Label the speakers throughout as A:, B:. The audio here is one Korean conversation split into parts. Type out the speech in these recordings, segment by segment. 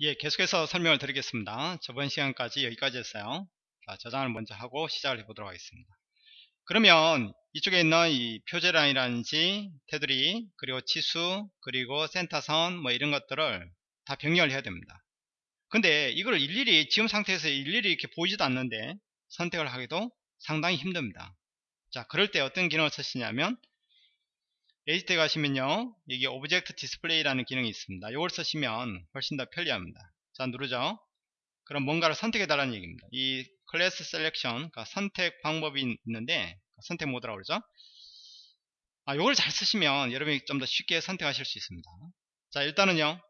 A: 예, 계속해서 설명을 드리겠습니다. 저번 시간까지 여기까지 했어요. 자, 저장을 먼저 하고 시작을 해보도록 하겠습니다. 그러면 이쪽에 있는 이 표제란이라든지 테두리 그리고 치수 그리고 센터선 뭐 이런 것들을 다 변경 해야 됩니다. 근데 이걸 일일이 지금 상태에서 일일이 이렇게 보이지도 않는데 선택을 하기도 상당히 힘듭니다. 자, 그럴 때 어떤 기능을 쓰시냐면 Edit에 가시면요 여기 Object Display라는 기능이 있습니다. 이걸 쓰시면 훨씬 더 편리합니다. 자 누르죠. 그럼 뭔가를 선택해 달라는 얘기입니다. 이 Class Selection 그러니까 선택 방법이 있는데 선택 모드라고 그러죠. 아 이걸 잘 쓰시면 여러분이 좀 더 쉽게 선택하실 수 있습니다. 자 일단은요.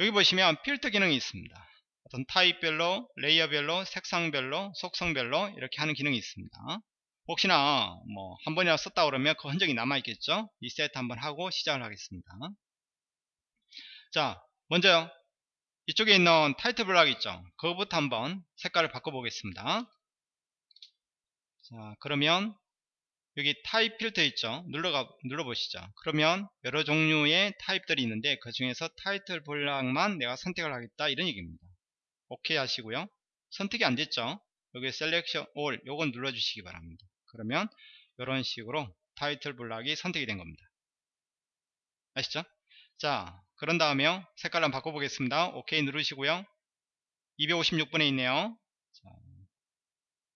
A: 여기 보시면 필터 기능이 있습니다. 어떤 타입별로 layer별로 색상별로 속성별로 이렇게 하는 기능이 있습니다 혹시나 뭐 한 번이나 썼다 그러면 그 흔적이 남아 있겠죠? 리셋 한번 하고 시작을 하겠습니다. 자 먼저요. 이쪽에 있는 Title Block 있죠? 그거부터 한번 색깔을 바꿔 보겠습니다. 자 그러면 여기 Type Filter 있죠? 눌러가 눌러 보시죠. 그러면 여러 종류의 타입들이 있는데 그 중에서 Title Block만 내가 선택을 하겠다 이런 얘기입니다. 오케이 하시고요. 선택이 안 됐죠? 여기 Selection All 요건 눌러 주시기 바랍니다 그러면 이런 식으로 타이틀 블락이 선택이 된 겁니다. 아시죠? 자, 그런 다음에 색깔 한번 바꿔보겠습니다. 오케이 누르시고요. 256번에 있네요. 자,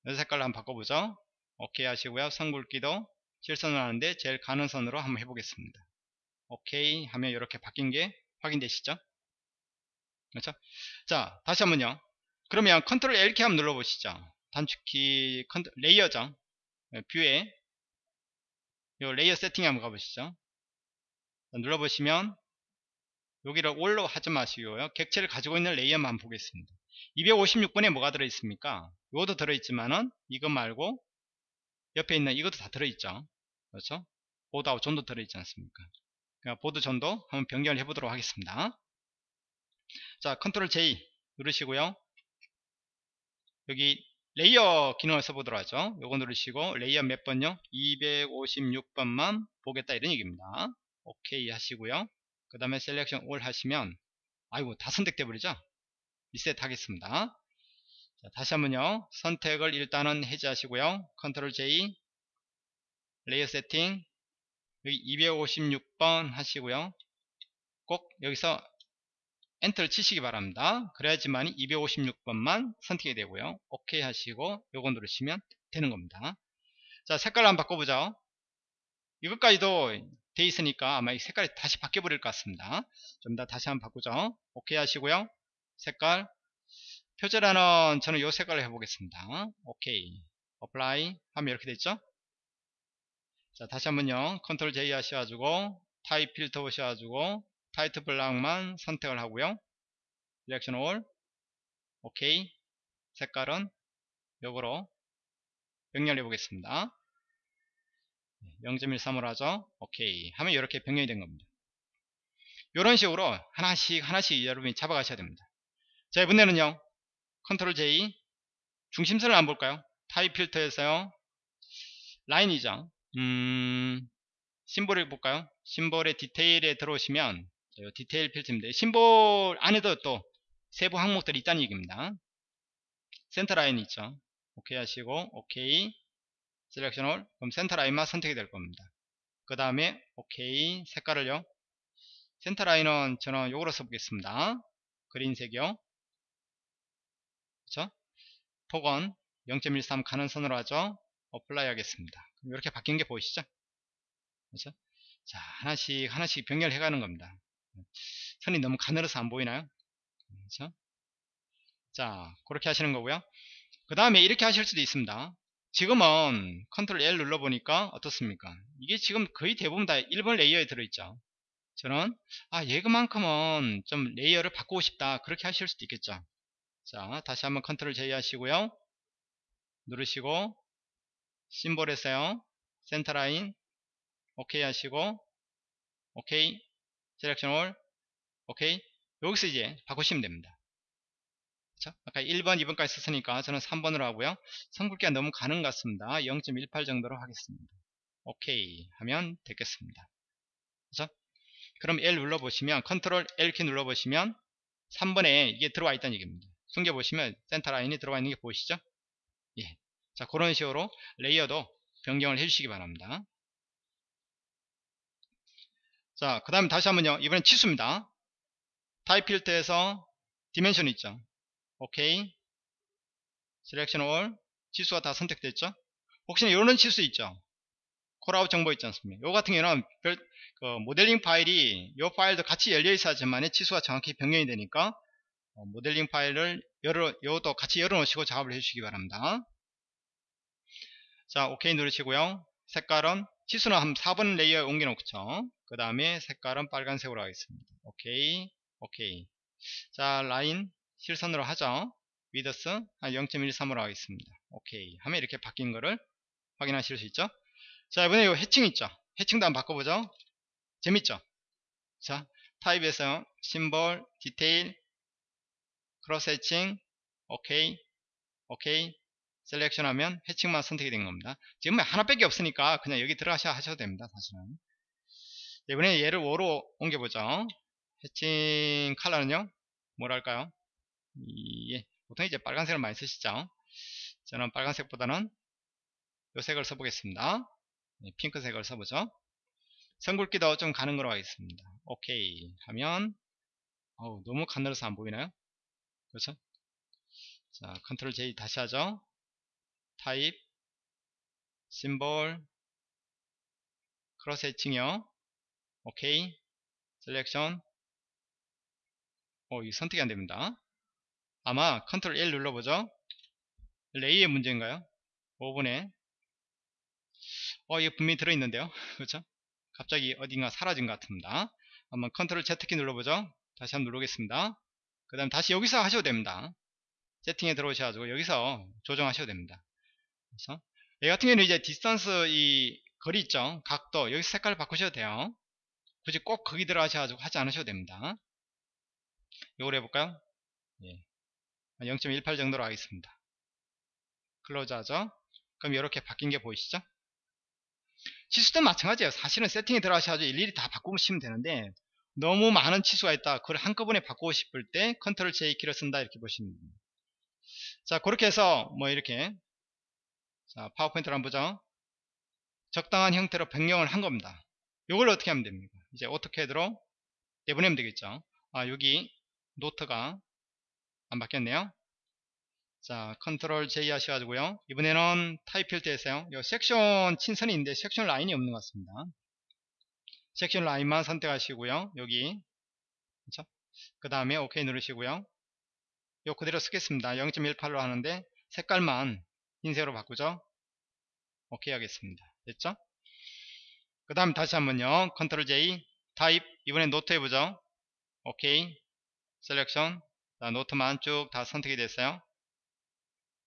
A: 이 색깔로 한번 바꿔보죠. 오케이 하시고요. 선굵기도 실선을 하는데 제일 가는 선으로 한번 해보겠습니다. 오케이 하면 이렇게 바뀐 게 확인되시죠? 그렇죠? 자, 다시 한번요. 그러면 컨트롤 L키 한번 눌러보시죠. 단축키 Control L이죠. 네, View에 요 Layer Setting 한번 가보시죠. 눌러보시면 여기를 All로 하지 마시고요. 객체를 가지고 있는 layer만 보겠습니다. 256번에 뭐가 들어있습니까? 이것도 들어있지만은 이것 말고 옆에 있는 이것도 다 들어있죠. 그렇죠? Border하고 Zone도 들어있지 않습니까? Border Zone도 한번 변경을 해보도록 하겠습니다. 자 Control J 누르시고요. 여기 Layer 기능을 써보도록 하죠. 요거 누르시고 Layer 몇 번요? 256번만 보겠다 이런 얘기입니다. 오케이 하시고요. 그 다음에 Selection All 하시면 아이고 다 선택돼 버리죠. 리셋 하겠습니다. 자, 다시 한번요. 선택을 일단은 해제하시고요. Control J Layer Setting 여기 256번 하시고요. 꼭 여기서 엔터를 치시기 바랍니다. 그래야지만 256번만 선택이 되고요. 오케이 하시고 요거 누르시면 되는 겁니다. 자 색깔 한번 바꿔보죠. 이것까지도 돼 있으니까 아마 이 색깔이 다시 바뀌어 버릴 것 같습니다. 좀 더 다시 한번 바꾸죠. 오케이 하시고요. 색깔 표제란은 저는 요 색깔을 해보겠습니다. 오케이 apply 하면 이렇게 됐죠. 자 다시 한번요. 컨트롤 J 하셔가지고 타입 필터 보셔가지고 title block만 선택을 하고요. selection all. 오케이. 색깔은 요거로 변경해 보겠습니다. 0.13으로 하죠. 오케이. 하면 이렇게 변경이 된 겁니다. 이런 식으로 하나씩 하나씩 여러분이 잡아가셔야 됩니다. 자 이번에는요. 컨트롤 J 중심선을 안 볼까요? 타입 필터에서요. 라인이죠. 음 심볼을 볼까요? 심볼의 디테일에 들어오시면 이 디테일 필터입니다. 심볼 안에도 또 세부 항목들이 있다는 얘기입니다. 센터 라인 있죠. 오케이 하시고 오케이 selection all 그럼 센터 라인만 선택이 될 겁니다. 그 다음에 오케이 색깔을요. 센터 라인은 저는 요거로 써보겠습니다. 그린색이요. 그렇죠? 폭은 0.13 가는 선으로 하죠. apply 하겠습니다. 이렇게 바뀐 게 보이시죠? 그렇죠? 자, 하나씩 하나씩 변경해 가는 겁니다. 선이 너무 가늘어서 안 보이나요? 그렇죠? 자 그렇게 하시는 거고요. 그 다음에 이렇게 하실 수도 있습니다. 지금은 컨트롤 L 눌러보니까 어떻습니까? 이게 지금 거의 대부분 다 1번 레이어에 들어있죠. 저는 아 얘만큼은 좀 레이어를 바꾸고 싶다. 그렇게 하실 수도 있겠죠. 자 다시 한번 컨트롤 J 하시고요. 누르시고 심볼에서요. 센터라인 오케이 하시고 오케이 selection all 오케이 여기서 이제 바꾸시면 됩니다 그쵸? 아까 1번 2번까지 썼으니까 저는 3번으로 하고요 선굵기가 너무 가는 것 같습니다 0.18 정도로 하겠습니다 오케이 하면 되겠습니다 그죠? 그럼 L 눌러보시면 컨트롤 L키 눌러보시면 3번에 이게 들어와 있다는 얘기입니다. 숨겨보시면 센터 라인이 들어와 있는 게 보이시죠? 예. 자, 그런 식으로 레이어도 변경을 해주시기 바랍니다. 자, 그 다음에 다시 한번요. 이번엔 치수입니다. 타입 필터에서 dimension 있죠. 오케이. selection all. 치수가 다 선택됐죠. 혹시나 이런 치수 있죠. callout 정보 있지 않습니까? 요 같은 경우는 별, 그 모델링 파일이 이 파일도 같이 열려 있어야지만 치수가 정확히 변경이 되니까 어, 모델링 파일을 열어 요것도 같이 열어 놓으시고 작업을 해 주시기 바랍니다 자 오케이 누르시고요 색깔은 치수는 한 4번 레이어에 옮겨 놓죠 그 다음에 색깔은 빨간색으로 하겠습니다. 오케이 오케이. 자 라인 실선으로 하죠. width 한 0.13으로 하겠습니다. 오케이. 하면 이렇게 바뀐 거를 확인하실 수 있죠? 자 이번에 이 해칭 있죠? 해칭도 한번 바꿔보죠. 재밌죠? 자 타입에서 심볼 디테일 크로스 해칭 오케이 오케이. selection 하면 해칭만 선택이 된 겁니다. 지금 하나밖에 없으니까 그냥 여기 들어가셔 하셔도 됩니다 사실은 이번에 얘를 5로 옮겨보죠. 해칭 컬러는요 뭐랄까요? 예, 보통 이제 빨간색을 많이 쓰시죠. 저는 빨간색보다는 요 색을 써보겠습니다. 네, 핑크색을 써보죠. 선굵기도 좀 가는 거로 하겠습니다. 오케이. 하면 어우, 너무 가늘어서 안 보이나요? 그렇죠? 자 컨트롤 J 다시 하죠. 타입 심볼 크로스 해칭이요 오케이. selection 어, 이 선택이 안됩니다. 아마 컨트롤 L 눌러보죠. 레이어 문제인가요? 5번에. 어 이게 분명히 들어있는데요. 그렇죠 갑자기 어딘가 사라진 것 같습니다. 한번 컨트롤 Z키 눌러보죠. 다시 한번 누르겠습니다. 그 다음 다시 여기서 하셔도 됩니다. 세팅에 들어오셔가지고 여기서 조정하셔도 됩니다. 그래서 얘 같은 경우는 이제 distance 이 거리 있죠? 각도. 여기 색깔을 바꾸셔도 돼요 굳이 꼭 거기 들어가셔가지고 하지 않으셔도 됩니다. 이걸 해볼까요? 예. 0.18 정도로 하겠습니다. close 하죠? 그럼 이렇게 바뀐 게 보이시죠? 치수도 마찬가지예요. 사실은 세팅에 들어가셔가지고 일일이 다 바꾸시면 되는데 너무 많은 치수가 있다. 그걸 한꺼번에 바꾸고 싶을 때 컨트롤 J 키를 쓴다 이렇게 보시면 됩니다. 자 그렇게 해서 뭐 이렇게. 자 PowerPoint를 한번 보죠. 적당한 형태로 변경을 한 겁니다. 이걸 어떻게 하면 됩니까 이제 AutoCAD로 내보내면 되겠죠. 아 여기 노트가 안 바뀌었네요. 자 컨트롤 J 하셔가지고요. 이번에는 타입 필터에서요. 요 섹션 친선이 있는데 섹션 라인이 없는 것 같습니다. 섹션 라인만 선택하시고요. 여기. 그렇죠? 그 다음에 OK 누르시고요. 요 그대로 쓰겠습니다. 0.18로 하는데 색깔만 흰색으로 바꾸죠. OK 하겠습니다. 됐죠 그 다음 다시 한번요. control J type 이번엔 노트 해보죠. OK. selection 자, 노트만 쭉 다 선택이 됐어요.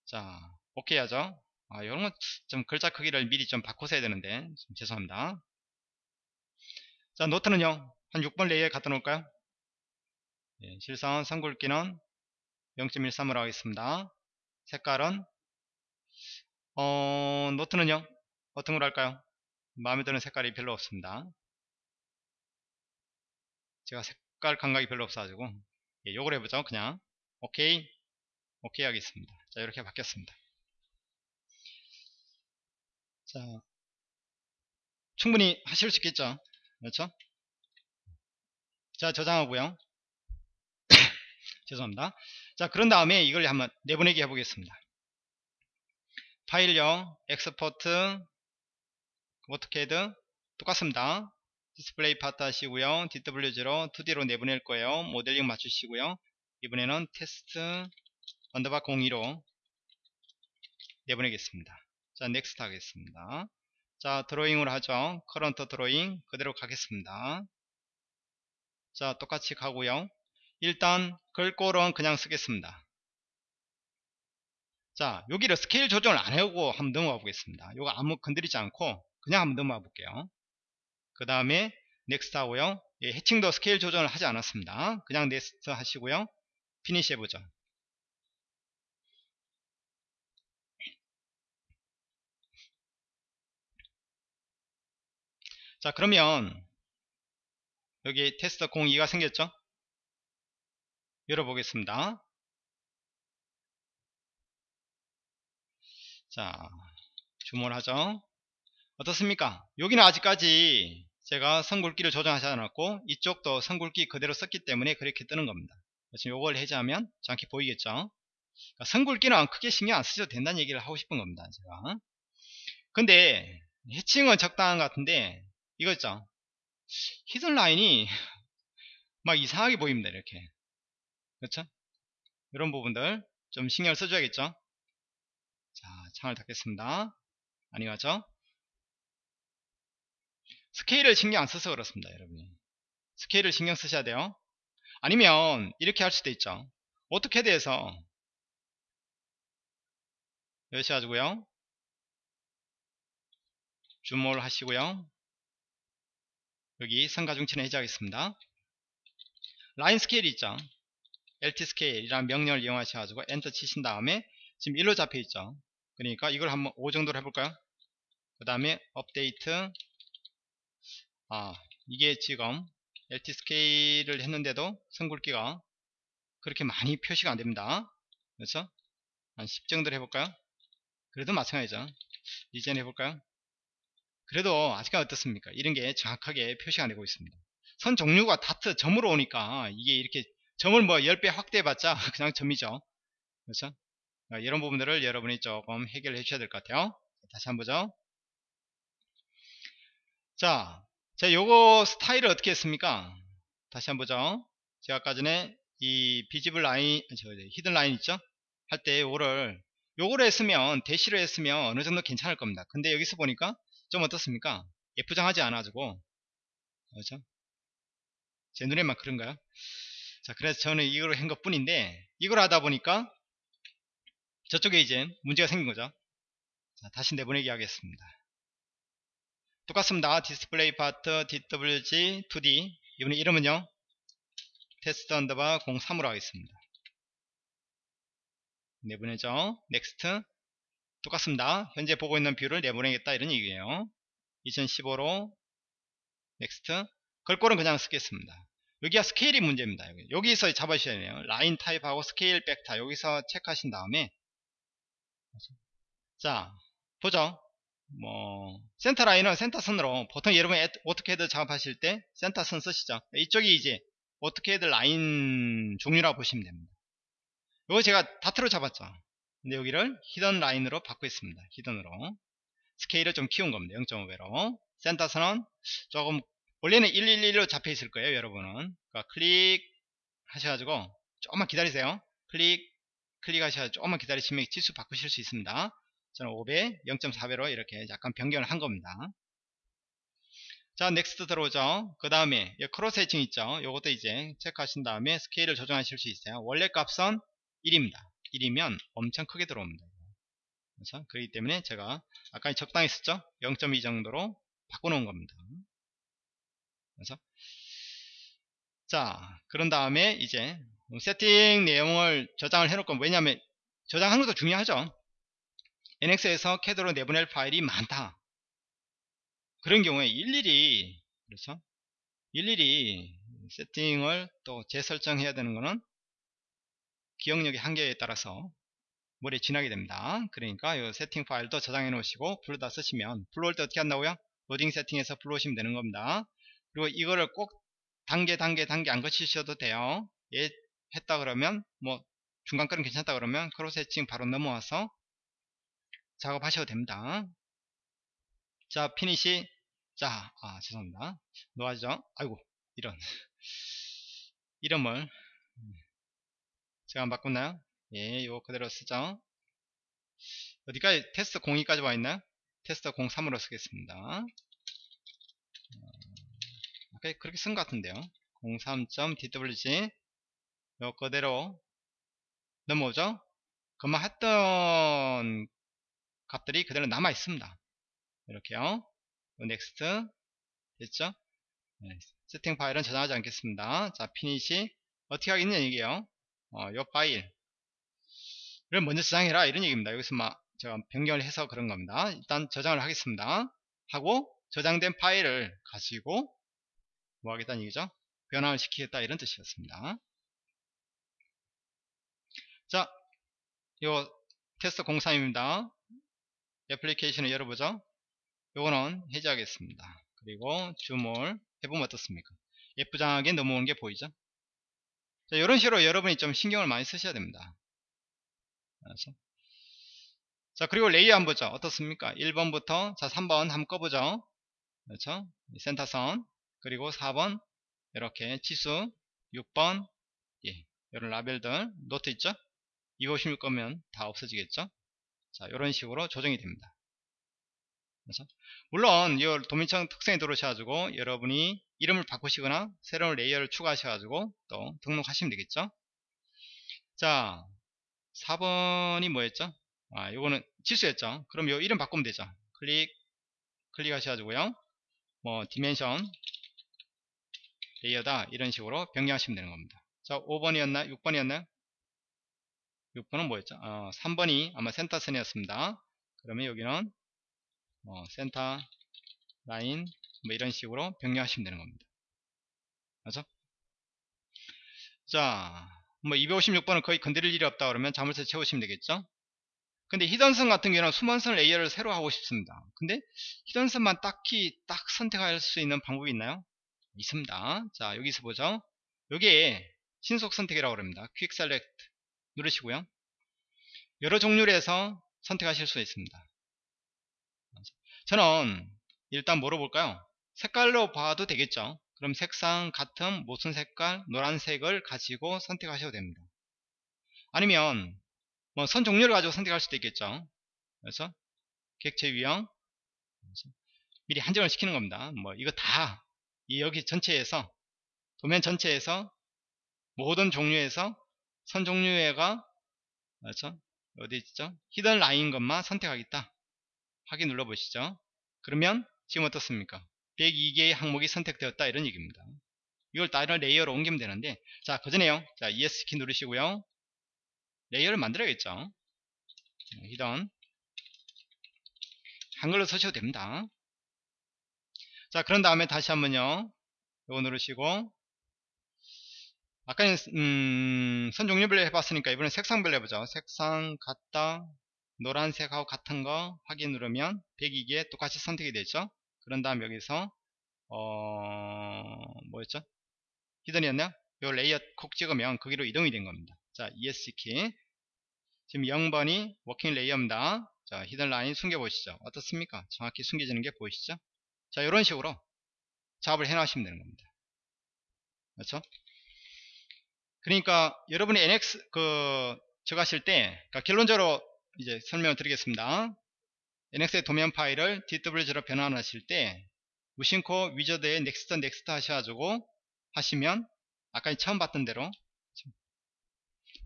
A: 자 OK 하죠. 아, 이런 건 좀 글자 크기를 미리 좀 바꾸셔야 되는데 좀 죄송합니다. 자 노트는요. 한 6번 레이에 갖다 놓을까요? 예, 실선 선굵기는 0.13으로 하겠습니다. 색깔은? 어, 노트는요? 어떤 걸 할까요 마음에 드는 색깔이 별로 없습니다. 제가 색깔 감각이 별로 없어가지고 예, 요걸 해보죠 그냥. 오케이. 오케이 하겠습니다. 자 이렇게 바뀌었습니다. 자 충분히 하실 수 있겠죠? 그렇죠? 자 저장하고요. 죄송합니다. 자 그런 다음에 이걸 한번 내보내기 해보겠습니다. 파일요 export AutoCAD 똑같습니다. display part 하시고요. DWG로 2D로 내보낼 거예요. 모델링 맞추시고요. 이번에는 테스트 언더바 02로 내보내겠습니다. 자 next 하겠습니다. 자 드로잉을 하죠. current drawing 그대로 가겠습니다. 자 똑같이 가고요. 일단 글꼴은 그냥 쓰겠습니다. 자 여기를 스케일 조정을 안 해오고 한번 넘어가 보겠습니다. 이거 아무 건드리지 않고 그냥 한번 넘어가 볼게요. 그 다음에 next 하고요. 예, hatching도 스케일 조정을 하지 않았습니다. 그냥 next 하시고요. finish 해보죠. 자 그러면 여기 테스트 02가 생겼죠? 열어보겠습니다. 자, 줌을 하죠. 어떻습니까? 여기는 아직까지 제가 선굵기를 조정하지 않았고 이쪽도 선굵기 그대로 썼기 때문에 그렇게 뜨는 겁니다. 지금 요걸 해제하면 정확히 보이겠죠? 그러니까 선굵기는 크게 신경 안 쓰셔도 된다는 얘기를 하고 싶은 겁니다. 제가. 근데 해칭은 적당한 것 같은데 이거 있죠? 히든 라인이 막 이상하게 보입니다. 이렇게. 그렇죠? 이런 부분들 좀 신경을 써줘야겠죠? 자, 창을 닫겠습니다. 아니가죠? 스케일을 신경 안 써서 그렇습니다. 여러분이. 스케일을 신경 쓰셔야 돼요. 아니면 이렇게 할 수도 있죠. AutoCAD에서 여셔가지고요. zoom all 하시고요. 여기 선가중치는 해제하겠습니다. line scale이 있죠. LT scale이라는 명령을 이용하셔가지고 엔터 치신 다음에 지금 1로 잡혀 있죠. 그러니까 이걸 한번 5 정도로 해볼까요? 그 다음에 업데이트 아 이게 지금 LT 스케일을 했는데도 선굵기가 그렇게 많이 표시가 안됩니다. 그래서 한10 정도로 해볼까요? 그래도 마찬가지죠. 이젠 해볼까요? 그래도 아직까지 어떻습니까? 이런 게 정확하게 표시가 되고 있습니다. 선 종류가 다트 점으로 오니까 이게 이렇게 점을 뭐 10배 확대해봤자 그냥 점이죠. 그렇죠? 이런 부분들을 여러분이 조금 해결해 주셔야 될 것 같아요. 다시 한번 보죠. 자, 자, 요거 스타일을 어떻게 했습니까? 다시 한번 보죠. 제가 아까 전에 이 비지블 라인, 저 히든 라인 있죠? 할 때 요거를 요거를 했으면 대시로 했으면 어느 정도 괜찮을 겁니다. 근데 여기서 보니까 좀 어떻습니까? 예쁘장하지 않아가지고 그렇죠? 제 눈에만 그런가요? 자 그래서 저는 이걸 한 것 뿐인데 이걸 하다 보니까 저쪽에 이제 문제가 생긴 거죠 자 다시 내보내기 하겠습니다 똑같습니다 display part DWG 2D 이번에 이름은요 테스트 언더바 03으로 하겠습니다 내보내죠 next 똑같습니다. 현재 보고 있는 view를 내보내겠다 이런 얘기예요. 2015로 next 글꼴은 그냥 쓰겠습니다. 여기가 스케일이 문제입니다. 여기. 서 잡아주셔야 돼요. line type하고 scale factor 여기서 체크하신 다음에 자 보죠. 뭐 센터 라인은 센터 선으로 보통 여러분 AutoCAD 작업하실 때 센터 선 쓰시죠. 이쪽이 이제 AutoCAD 라인 종류라고 보시면 됩니다. 이거 제가 dot로 잡았죠. 근데 여기를 hidden line으로 바꾸겠습니다. hidden으로. 스케일을 좀 키운 겁니다. 0.5배로. 센터선은 조금 원래는 111로 잡혀 있을 거예요. 여러분은. 그러니까 클릭 하셔가지고 조금만 기다리세요. 클릭 클릭하셔서 조금만 기다리시면 지수 바꾸실 수 있습니다. 저는 5배, 0.4배로 이렇게 약간 변경을 한 겁니다. 자, next 들어오죠. 그 다음에 cross hatching 있죠. 이것도 이제 체크하신 다음에 스케일을 조정하실 수 있어요. 원래 값은 1입니다. 1이면 엄청 크게 들어옵니다. 그래서 그렇기 때문에 제가 아까 적당히 썼죠? 0.2 정도로 바꿔놓은 겁니다. 그래서 자 그런 다음에 이제 세팅 내용을 저장을 해놓을 건 왜냐하면 저장하는 것도 중요하죠. NX에서 캐드로 내보낼 파일이 많다. 그런 경우에 일일이 그렇죠? 일일이 세팅을 또 재설정해야 되는 것은 기억력의 한계에 따라서 머리에 지나게 됩니다. 그러니까 이 세팅 파일도 저장해 놓으시고 불러다 쓰시면 불러올 때 어떻게 한다고요? 로딩 세팅에서 불러오시면 되는 겁니다. 그리고 이거를 꼭 단계 단계 단계 안 거치셔도 돼요. 예 했다 그러면 뭐 중간 거는 괜찮다 그러면 cross hatching 바로 넘어와서 작업하셔도 됩니다. 자 finish 자 아, 죄송합니다. 놓아죠 아이고 이런 이름을 제가 안 바꿨나요? 예, 이거 그대로 쓰죠. 어디까지 테스트 02까지 와 있나요? 테스트 03으로 쓰겠습니다. 어, 그렇게 쓴 것 같은데요. 03.dwg 요 그대로 넘어오죠? 그만 했던 값들이 그대로 남아 있습니다. 이렇게요. next 됐죠? 네, 세팅 파일은 저장하지 않겠습니다. 자, finish 어떻게 하겠냐 이게요. 어, 요 파일을 먼저 저장해라 이런 얘기입니다. 여기서 막 제가 변경을 해서 그런 겁니다. 일단 저장을 하겠습니다. 하고 저장된 파일을 가지고 뭐 하겠다는 얘기죠? 변환을 시키겠다 이런 뜻이었습니다. 자, 요 테스트 03입니다. 애플리케이션을 열어보죠. 요거는 해제하겠습니다. 그리고 줌을 해보면 어떻습니까? 예쁘장하게 넘어오는 게 보이죠? 자, 이런 식으로 여러분이 좀 신경을 많이 쓰셔야 됩니다. 그렇죠? 자, 그리고 레이어 한번 보죠. 어떻습니까? 1번부터, 자, 3번 한번 꺼보죠. 그렇죠? 센터선. 그리고 4번, 이렇게 치수, 6번, 예, 이런 라벨들, 노트 있죠? 256 거면 다 없어지겠죠? 자, 이런 식으로 조정이 됩니다. 그래서 물론 이 도면층 특성에 들어오셔가지고 여러분이 이름을 바꾸시거나 새로운 layer를 추가하셔가지고 또 등록하시면 되겠죠. 자, 4번이 뭐였죠? 아, 요거는 치수였죠. 그럼 요 이름 바꾸면 되죠. 클릭, 클릭하셔가지고요. 뭐, dimension, layer다. 이런 식으로 변경하시면 되는 겁니다. 자, 5번이었나? 6번이었나요? 6번은 뭐였죠? 어, 3번이 아마 센터선이었습니다. 그러면 여기는 뭐 center line 뭐 이런 식으로 변경하시면 되는 겁니다. 맞죠? 자, 뭐 256번은 거의 건드릴 일이 없다 그러면 자물쇠 채우시면 되겠죠? 근데 hidden선 같은 경우는 숨은선 layer를 새로 하고 싶습니다. 근데 hidden선만 딱히 딱 선택할 수 있는 방법이 있나요? 있습니다. 자, 여기서 보죠. 여기에 신속 선택이라고 합니다. quick select 누르시고요. 여러 종류로 해서 선택하실 수 있습니다. 저는 일단 뭐로 볼까요? 색깔로 봐도 되겠죠. 그럼 색상 같은 무슨 색깔 노란색을 가지고 선택하셔도 됩니다. 아니면 뭐 선 종류를 가지고 선택할 수도 있겠죠. 그래서 객체 유형 미리 한정을 시키는 겁니다. 뭐 이거 다 여기 전체에서 도면 전체에서 모든 종류에서 선 종류가 그렇죠? 어디 있죠? 히든 라인 것만 선택하겠다. 확인 눌러 보시죠. 그러면 지금 어떻습니까? 102개의 항목이 선택되었다 이런 얘기입니다. 이걸 다른 layer로 옮기면 되는데 자 그전에요. 자 ESC키 누르시고요. layer를 만들어야겠죠. hidden 한글로 쓰셔도 됩니다. 자 그런 다음에 다시 한번요. 이거 누르시고 아까는 음, 선 종류별로 해봤으니까 이번엔 색상별로 해보죠. 색상 같다 노란색하고 같은 거 확인 누르면 102개 똑같이 선택이 되죠. 그런 다음 여기서 어 뭐였죠? hidden이었나요? 요 layer 콕 찍으면 거기로 이동이 된 겁니다. 자 ESC 지금 0번이 working layer입니다. 자 hidden line 숨겨 보시죠. 어떻습니까? 정확히 숨겨지는 게 보이시죠? 자 이런 식으로 작업을 해 놔시면 되는 겁니다. 그렇죠? 그러니까 여러분이 NX 그 저거 하실 때 그러니까 결론적으로 이제 설명을 드리겠습니다. NX의 도면 파일을 DWG로 변환하실 때 무심코 wizard에 next next 하셔가지고 하시면 아까 처음 봤던 대로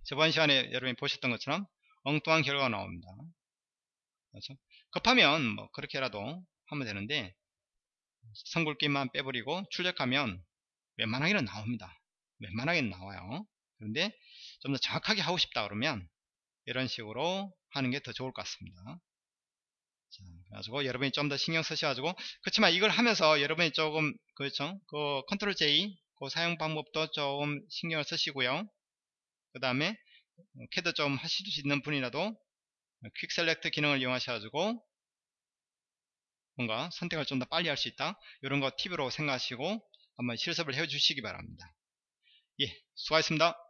A: 저번 시간에 여러분이 보셨던 것처럼 엉뚱한 결과가 나옵니다. 그렇죠? 급하면 뭐 그렇게라도 하면 되는데 선굵기만 빼버리고 출력하면 웬만하게는 나옵니다. 웬만하게는 나와요. 그런데 좀 더 정확하게 하고 싶다 그러면 이런 식으로 하는 게 더 좋을 것 같습니다. 자, 그래가지고 여러분이 좀 더 신경 쓰셔가지고 그렇지만 이걸 하면서 여러분이 조금 그렇죠 그 control J 그 사용 방법도 조금 신경을 쓰시고요 그 다음에 캐드 좀 하실 수 있는 분이라도 quick select 기능을 이용하셔가지고 뭔가 선택을 좀 더 빨리 할 수 있다 이런 거 팁으로 생각하시고 한번 실습을 해 주시기 바랍니다 예 수고하셨습니다